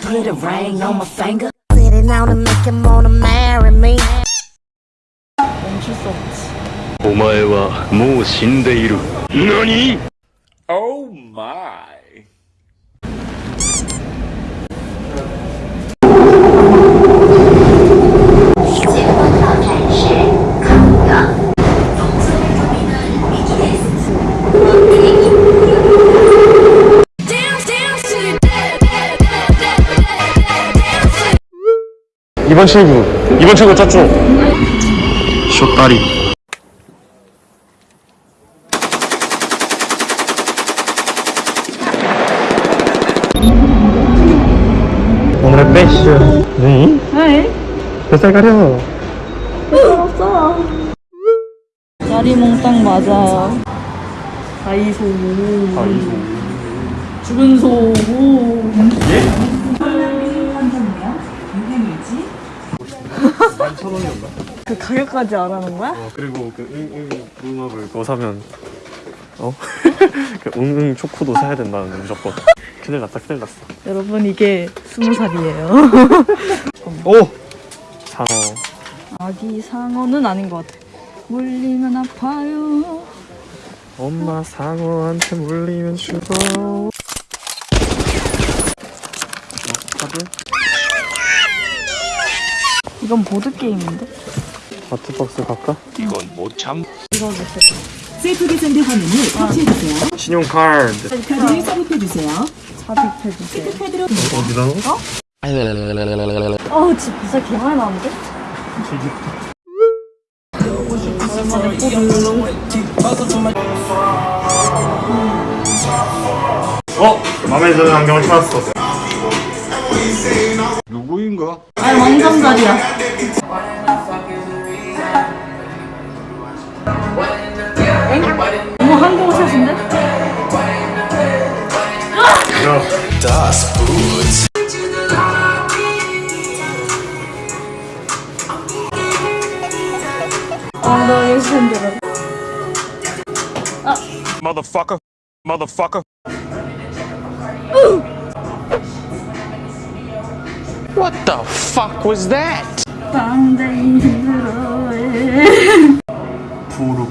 Put a ring on my finger. Sitting on to make him wanna marry me. お前はもう死んでいる。何 ?Oh my! 이번 친구 이번 친구 짰죠? 쇼다리 오늘의 패션 네? 왜? 뱃살 가려 없어. 짜리몽땅 맞아요. 다이소. 아이고 죽은 소. 만천 원이었나? 그 가격까지 알아는 거야? 어 그리고 그 응응 붕어를 그거 사면 어? 그 응응 초코도 사야 된다는 무조건 큰일 났다 큰일 났어 여러분 이게 스무 살이에요. 오! 상어 아기 상어는 아닌 것 같아. 물리면 아파요. 엄마 상어한테 물리면 죽어 어, 카드? 이건 보드 게임인데? 아트박스 갈까? 이건 못 참. 읽어주세요. 셀프 계산대 화면을 터치해주세요. 신용카드 카드를 삽입해주세요. 삽입해주세요. 어디다 넣어? 어, 진짜 진짜 개 많이 나오는데? 오랜만에 어? 맘에 드는 안경을 찾았어 누구인가? 아니 왕성자리야. 엥? 너무 한국 옷인데? 야 엉덩이 흔들어. Motherfucker. Motherfucker. What the fuck was that? 부르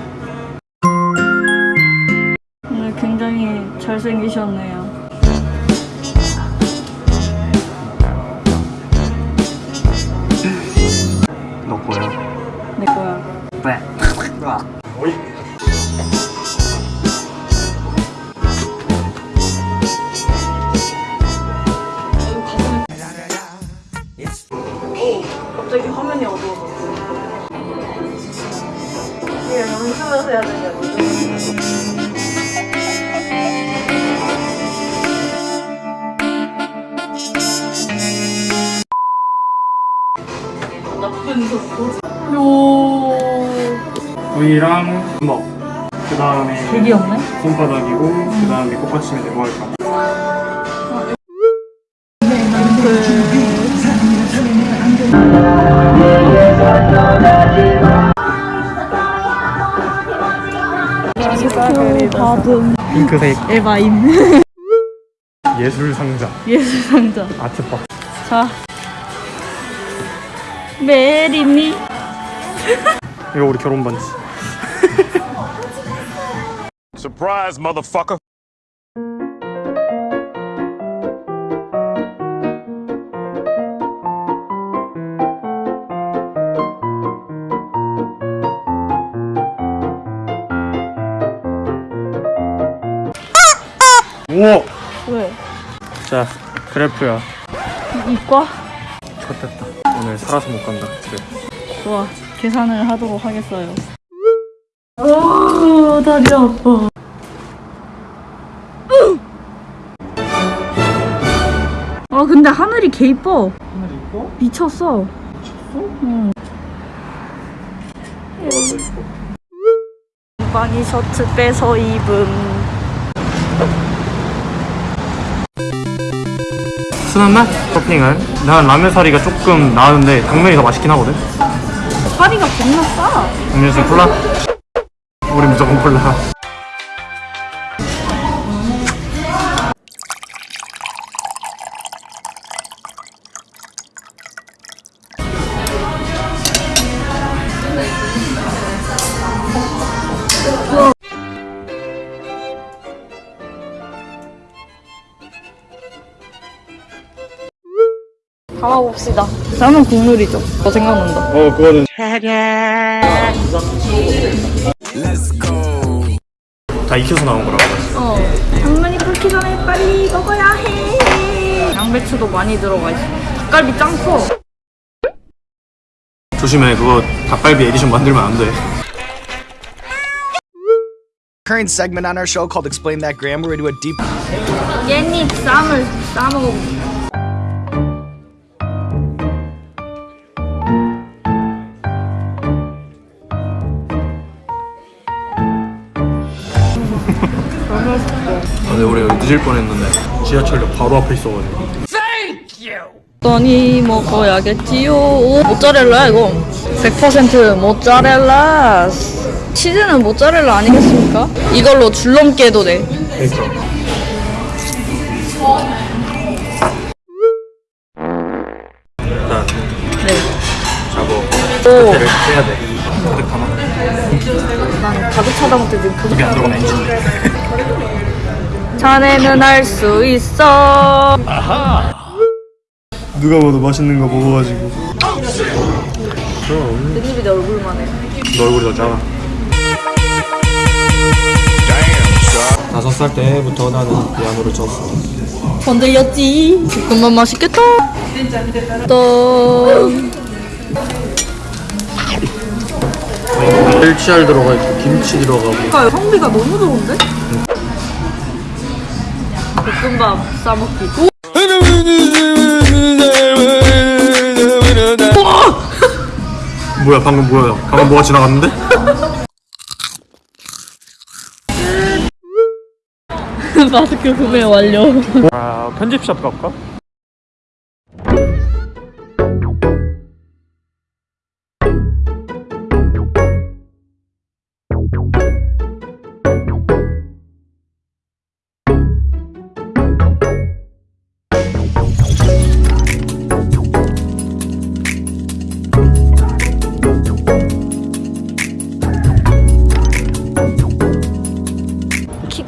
오늘 굉장히 잘생기셨네요. 화면이 어두워졌어. 이게 연습해서 해야 되냐고. 나쁜 속도. 요. V랑 주먹 그 다음에 되게 없네. 손바닥이고 그 다음에 꽃받침인데 뭐 할까? 받음 핑크색 에바임 예술 상자 예술 상자. 아트박스 자. 메리미. 이거 우리 결혼 반지 Surprise, motherfucker. 우와 왜? 자 그래프야 이과? 좋됐다 오늘 살아서 못 간다 집에 좋아. 계산을 하도록 하겠어요. 오, 다리 아파. 아, 근데 하늘이 개 이뻐. 하늘 이뻐? 미쳤어. 미쳤어? 응. 방이 셔츠 빼서 입음. 순한 맛? 토핑은 난 라면 사리가 조금 나은데 당면이 더 맛있긴 하거든 파리가 겁나 싸. 음료수 콜라? 우리 무조건 콜라 담아봅시다. 라면 국물이죠. 저 생각난다. 어 그거는 다 익혀서 나온 거라고 어. 당면이 끓기 전에 빨리 먹어야 해. 양배추도 많이 들어가 있어. 닭갈비 짱 커. 조심해 그거 닭갈비 에디션 만들면 안 돼 current segment on our show called Explain That Gram, where we do a deep 깻잎 쌈을 싸먹어. 근데 우리 여기 늦을 뻔했는데 지하철역 바로 앞에 있어가지고 떠니 먹어야겠지요. 오, 모짜렐라야 이거. 100% 모짜렐라. 치즈는 모짜렐라 아니겠습니까? 이걸로 줄넘기 해도 돼. 그러니까 일단 네. 오, 배를 빼야 돼 근데 가만 난 가득 차다 못해 지금 그 입에 안 들어가면 엔진데 자네는 할수 있어. 누가 봐도 맛있는 거 먹어가지고 깻잎이 내 얼굴만 해. 너 얼굴이 더 작아 다섯 살 때부터 나는 피아노를 쳤어 건들렸지. 볶음밥 맛있겠다. 또 멸치알 들어가 있고 김치 들어가고 그러니까 성비가 너무 좋은데? 볶음밥 싸먹기. 뭐야 방금 뭐야 방금 뭐가 지나갔는데? 마스크 구매 완료. 아 편집샵 갈까?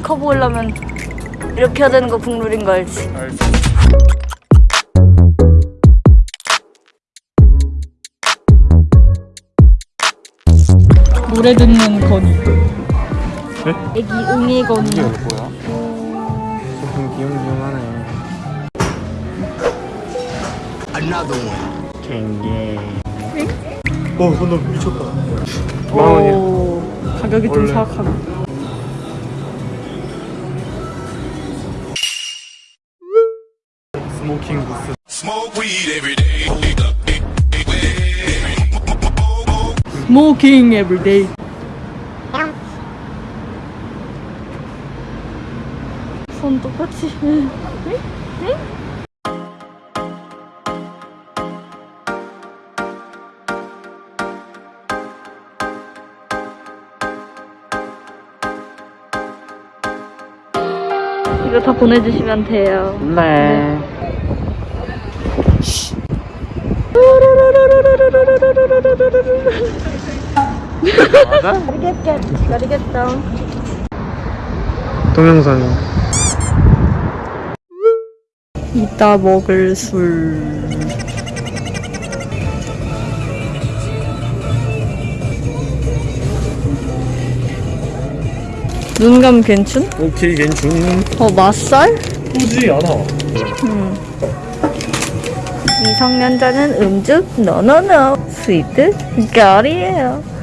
커 보이려면 이렇게 해야 되는 거 국룰인 거 알지? 노래 듣는 건이. 애기 응애 건이. 이게 뭐야? 조금 귀염귀염하네 another one. 갱게 어 근데 미쳤다 만 원이야 오, 가격이 좀. 사악하네. 부스 스모킹 에브리데이. 손 똑같이. 이거 다 보내주시면 돼요. 네 맞아? Get down. 동영상 이따 먹을 술. 눈감 괜춘? 오케이 괜춘 어, 맛살? 꾸지 않아 미성년자는 음주? 노노노. 스위트? 결이에요.